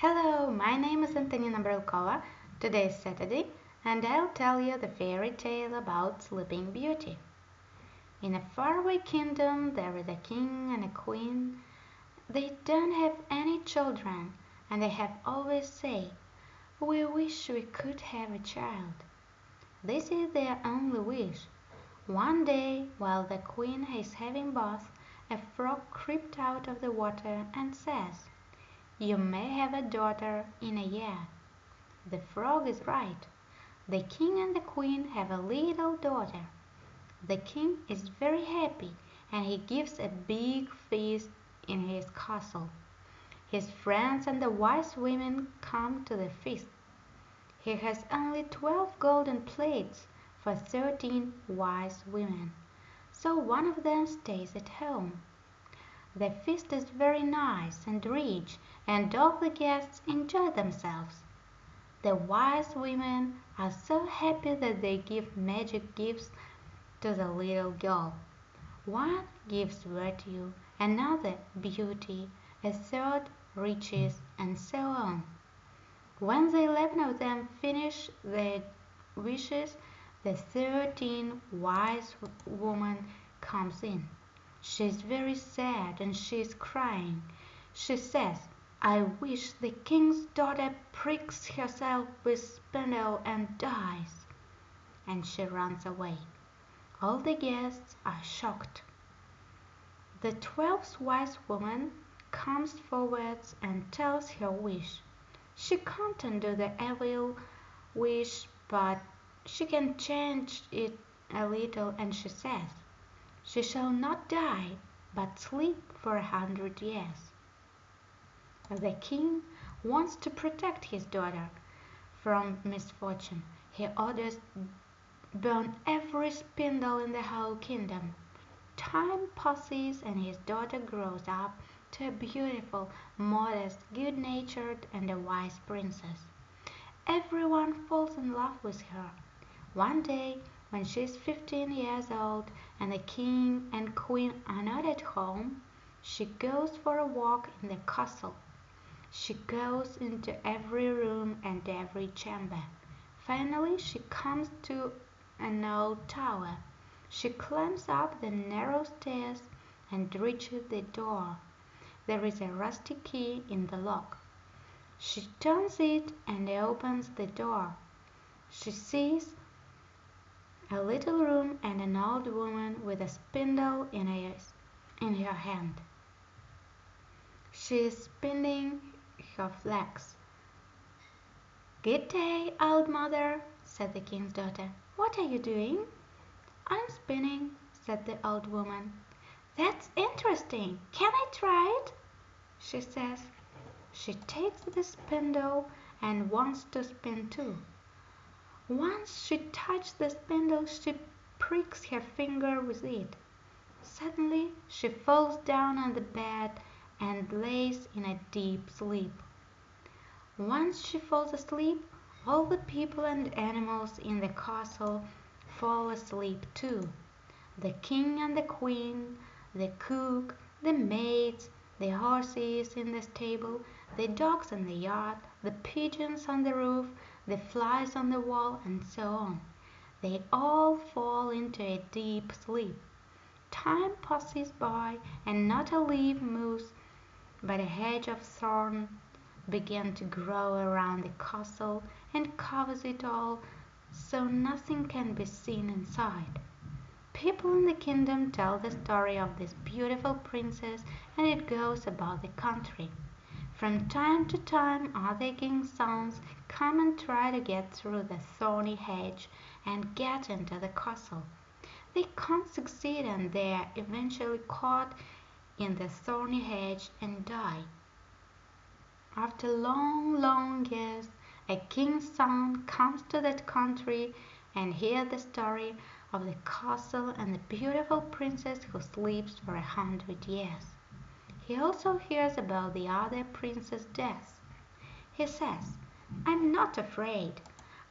Hello, my name is Antonina Brelkova. Today is Saturday, and I'll tell you the fairy tale about Sleeping Beauty. In a faraway kingdom there is a king and a queen. They don't have any children, and they have always said, "We wish we could have a child." This is their only wish. One day, while the queen is having bath, a frog crept out of the water and says, "You may have a daughter in a year." The frog is right. The king and the queen have a little daughter. The king is very happy, and he gives a big feast in his castle. His friends and the wise women come to the feast. He has only twelve golden plates for thirteen wise women, so one of them stays at home. The feast is very nice and rich, and all the guests enjoy themselves. The wise women are so happy that they give magic gifts to the little girl. One gives virtue, another beauty, a third riches, and so on. When the eleven of them finish their wishes, the thirteenth wise woman comes in. She is very sad and she is crying. She says, "I wish the king's daughter pricks herself with spindle and dies." And she runs away. All the guests are shocked. The twelfth wise woman comes forward and tells her wish. She can't undo the evil wish, but she can change it a little, and she says, "She shall not die, but sleep for a hundred years." The king wants to protect his daughter from misfortune. He orders burn every spindle in the whole kingdom. Time passes and his daughter grows up to a beautiful, modest, good natured, and a wise princess. Everyone falls in love with her. One day, when she is fifteen years old and the king and queen are not at home, she goes for a walk in the castle. She goes into every room and every chamber. Finally she comes to an old tower. She climbs up the narrow stairs and reaches the door. There is a rusty key in the lock. She turns it and opens the door. She sees a little room and an a spindle in her, in her hand. She is spinning her flax. "Good day, old mother," said the king's daughter. "What are you doing?" "I'm spinning," said the old woman. "That's interesting. Can I try it?" she says. She takes the spindle and wants to spin too. Once she touches the spindle she pricks her finger with it. Suddenly she falls down on the bed and lays in a deep sleep. Once she falls asleep all the people and animals in the castle fall asleep too. The king and the queen, the cook, the maids, the horses in the stable, the dogs in the yard, the pigeons on the roof, the flies on the wall, and so on. They all fall into a deep sleep. Time passes by and not a leaf moves, but a hedge of thorn begins to grow around the castle and covers it all so nothing can be seen inside. People in the kingdom tell the story of this beautiful princess and it goes about the country. From time to time other king's sons come and try to get through the thorny hedge and get into the castle. They can't succeed and they are eventually caught in the thorny hedge and die. After long, long years a king's son comes to that country and hears the story of the castle and the beautiful princess who sleeps for a hundred years. He also hears about the other prince's death. He says, "I'm not afraid.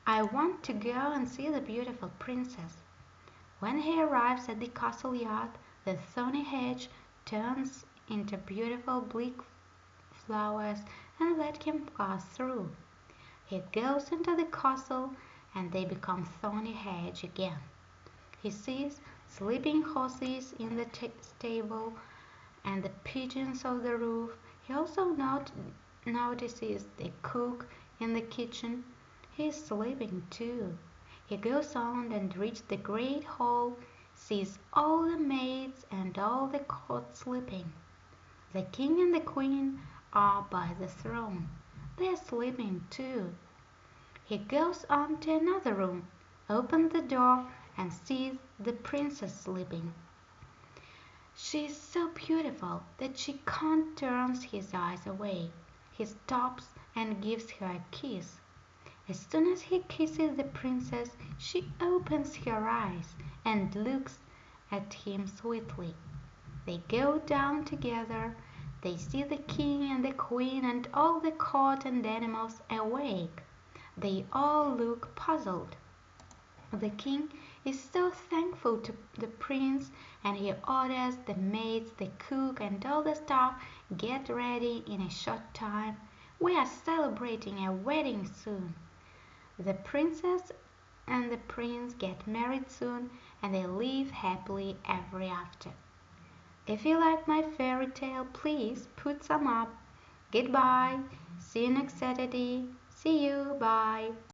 I want to go and see the beautiful princess." When he arrives at the castle yard the thorny hedge turns into beautiful bleak flowers and let him pass through. He goes into the castle and they become thorny hedge again. He sees sleeping horses in the stable and the pigeons on the roof. He also not notices the cook in the kitchen. He is sleeping too. He goes on and reaches the great hall, sees all the maids and all the court sleeping. The king and the queen are by the throne. They are sleeping too. He goes on to another room, opens the door, and sees the princess sleeping. She is so beautiful that she can't turn his eyes away. He stops and gives her a kiss. As soon as he kisses the princess she opens her eyes and looks at him sweetly. They go down together. They see the king and the queen and all the court and animals awake. They all look puzzled. The king is so thankful to the prince and he orders the maids, the cook and all the staff get ready in a short time. We are celebrating a wedding soon. The princess and the prince get married soon and they live happily ever after. If you like my fairy tale, please put some up. Goodbye. See you next Saturday. See you. Bye.